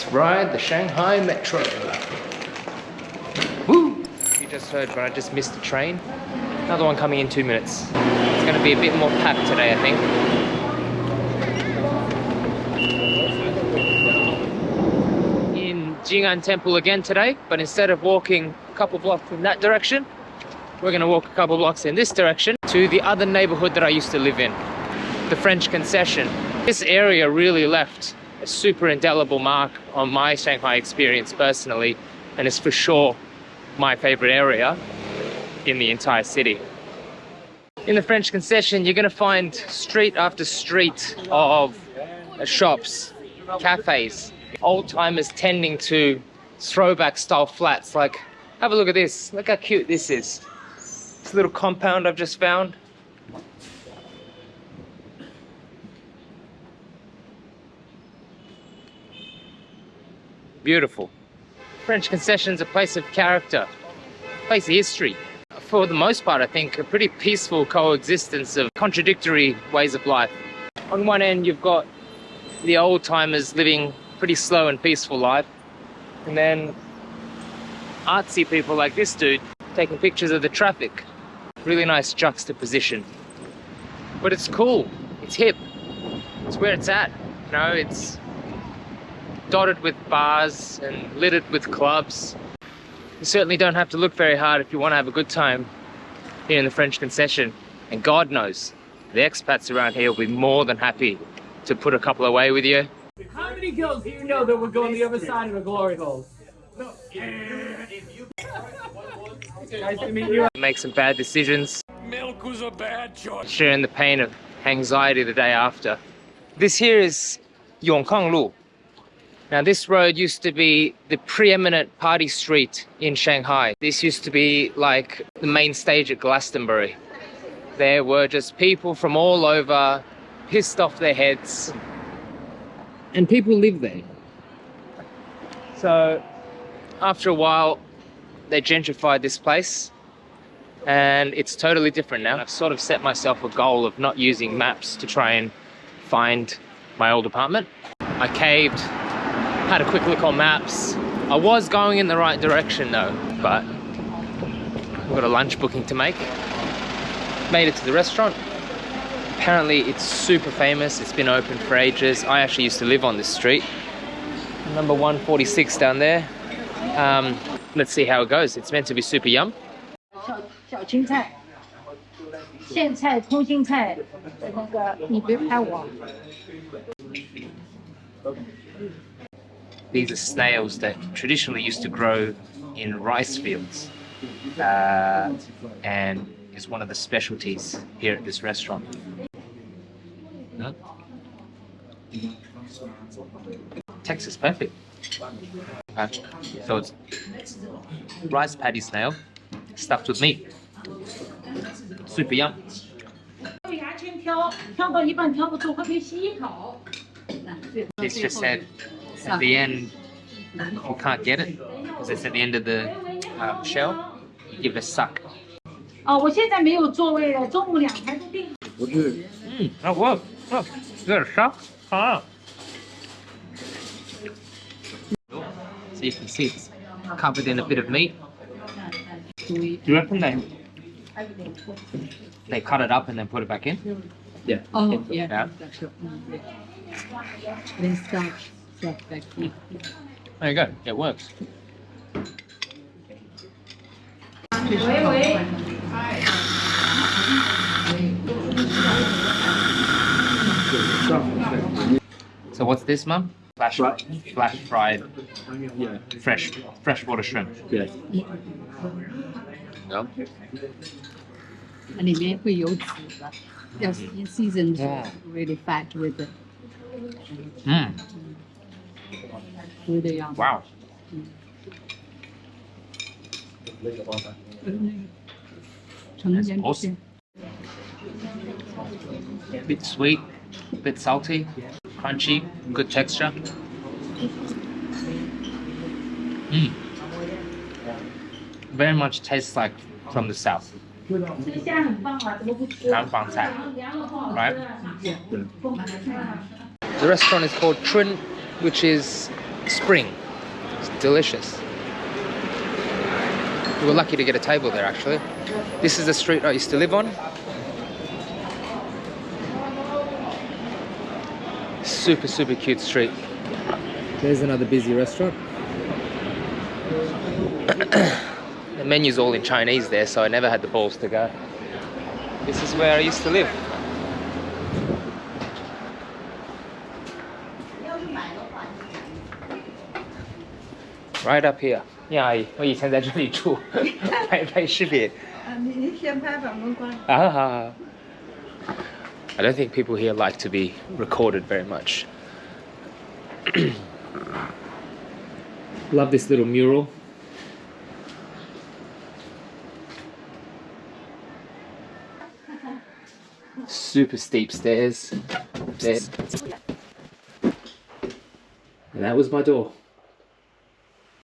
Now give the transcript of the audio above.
Let's ride the Shanghai Metro. Woo! You just heard, but I just missed the train. Another one coming in two minutes. It's going to be a bit more packed today, I think. In Jing'an Temple again today, but instead of walking a couple blocks in that direction, we're going to walk a couple blocks in this direction to the other neighborhood that I used to live in, the French concession. This area really left a super indelible mark on my Shanghai experience personally, and it's for sure my favorite area in the entire city. In the French concession, you're gonna find street after street of shops, cafes, old timers tending to throwback style flats. Like, have a look at this. Look how cute this is. This little compound I've just found. Beautiful. French concession's a place of character, a place of history. For the most part, I think a pretty peaceful coexistence of contradictory ways of life. On one end, you've got the old timers living pretty slow and peaceful life, and then artsy people like this dude taking pictures of the traffic. Really nice juxtaposition. But it's cool, it's hip, it's where it's at. You know, it's dotted with bars and littered with clubs. You certainly don't have to look very hard if you want to have a good time here in the French concession. And God knows, the expats around here will be more than happy to put a couple away with you. How many girls do you know that would go on the other side of a glory hole? nice to meet you. Make some bad decisions. Milk was a bad choice. Sharing the pain of anxiety the day after. This here is Yongkang Lu. Now this road used to be the preeminent party street in Shanghai. This used to be like the main stage at Glastonbury. There were just people from all over, pissed off their heads. And people lived there. So after a while, they gentrified this place and it's totally different now. I've sort of set myself a goal of not using maps to try and find my old apartment. I caved, had a quick look on maps. I was going in the right direction though, but we've got a lunch booking to make. Made it to the restaurant. Apparently it's super famous, it's been open for ages. I actually used to live on this street. Number 146 down there. Um, let's see how it goes. It's meant to be super yum. 小小青菜、苋菜、空心菜，那个你别拍我。 These are snails that traditionally used to grow in rice fields. Uh, and is one of the specialties here at this restaurant. No? Texas perfect. Okay. So it's rice patty snail stuffed with meat. Super yum. 牙签挑挑到一半挑不出，会被吸一口。 It's just said at the end you can't get it because it's at the end of the um, shell. You give it a suck. 哦，我现在没有座位了，中午两台都订。 Mm, oh, whoa. Oh, is that a shark? Ah. So you can see it's covered in a bit of meat. Do you reckon they they cut it up and then put it back in? Yeah. Oh, Yeah. yeah. That's your, mm, then stuff, There you go. It works. So what's this, mum? Flash, right. flash fried, yeah. fresh, freshwater shrimp. Yes. Yeah. No. And it made for you, just mm. seasoned, yeah. really fat with it. Mm. Um, wow. Awesome. Bit sweet, bit salty, crunchy, good texture. Mm. Very much tastes like from the south. Right? The restaurant is called Chun which is spring. It's delicious. We were lucky to get a table there actually. This is the street I used to live on. Super, super cute street. There's another busy restaurant. the menu's all in Chinese there, so I never had the balls to go. This is where I used to live. Right up here. 呀，阿姨，我以前在这里住，拍拍视频。啊，你你先拍吧，没关系。啊，好好。I don't think people here like to be recorded very much. Love this little mural. Super steep stairs. There. And that was my door.